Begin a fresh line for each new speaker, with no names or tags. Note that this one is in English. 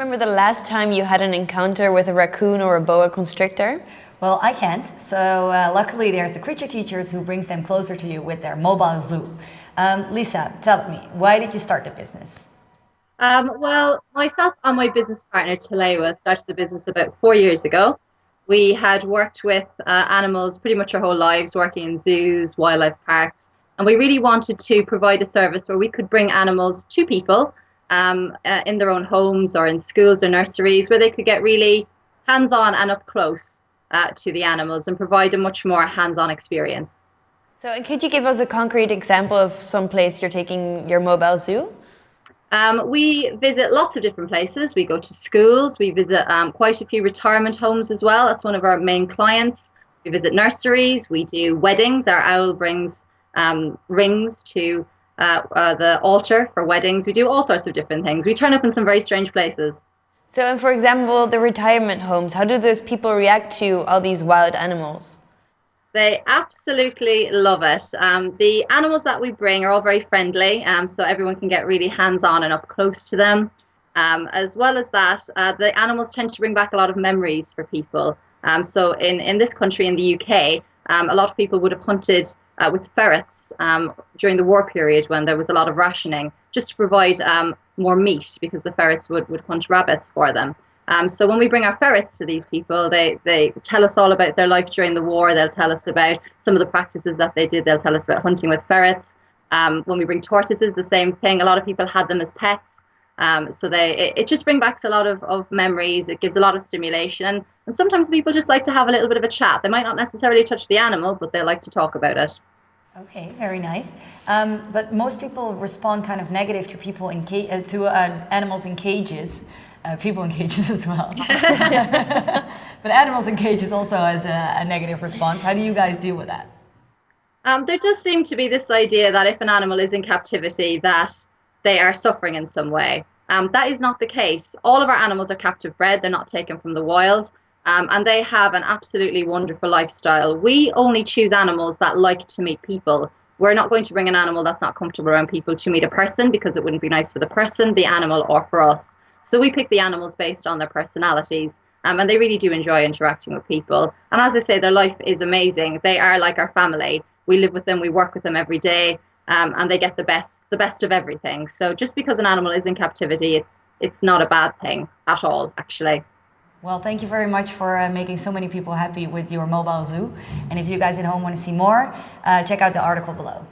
remember the last time you had an encounter with a raccoon or a boa constrictor?
Well, I can't. So uh, luckily there's the creature teachers who brings them closer to you with their mobile zoo. Um, Lisa, tell me, why did you start the business?
Um, well, myself and my business partner Talewa started the business about four years ago. We had worked with uh, animals pretty much our whole lives, working in zoos, wildlife parks, and we really wanted to provide a service where we could bring animals to people um, uh, in their own homes or in schools or nurseries where they could get really hands on and up close uh, to the animals and provide a much more hands on experience.
So, could you give us a concrete example of some place you're taking your mobile zoo?
Um, we visit lots of different places. We go to schools. We visit um, quite a few retirement homes as well. That's one of our main clients. We visit nurseries. We do weddings. Our owl brings um, rings to uh, uh, the altar for weddings. We do all sorts of different things. We turn up in some very strange places.
So, and for example, the retirement homes, how do those people react to all these wild animals?
They absolutely love it. Um, the animals that we bring are all very friendly, um, so everyone can get really hands on and up close to them. Um, as well as that, uh, the animals tend to bring back a lot of memories for people. Um, so, in, in this country, in the UK, um, a lot of people would have hunted uh, with ferrets um, during the war period when there was a lot of rationing, just to provide um, more meat because the ferrets would, would hunt rabbits for them. Um, so when we bring our ferrets to these people, they, they tell us all about their life during the war. They'll tell us about some of the practices that they did. They'll tell us about hunting with ferrets. Um, when we bring tortoises, the same thing. A lot of people had them as pets. Um, so they it, it, just brings back a lot of, of memories. It gives a lot of stimulation. And sometimes people just like to have a little bit of a chat. They might not necessarily touch the animal, but they like to talk about it.
Okay, very nice. Um, but most people respond kind of negative to people in uh, to uh, animals in cages. Uh, people in cages as well. but animals in cages also has a, a, negative response. How do you guys deal with that?
Um, there does seem to be this idea that if an animal is in captivity, that they are suffering in some way. Um, that is not the case. All of our animals are captive bred. They're not taken from the wild. Um, and they have an absolutely wonderful lifestyle. We only choose animals that like to meet people. We're not going to bring an animal that's not comfortable around people to meet a person because it wouldn't be nice for the person, the animal, or for us. So we pick the animals based on their personalities. Um, and they really do enjoy interacting with people. And as I say, their life is amazing. They are like our family. We live with them, we work with them every day, um, and they get the best, the best of everything. So just because an animal is in captivity, it's it's not a bad thing at all, actually.
Well, thank you very much for uh, making so many people happy with your mobile zoo. And if you guys at home want to see more, uh, check out the article below.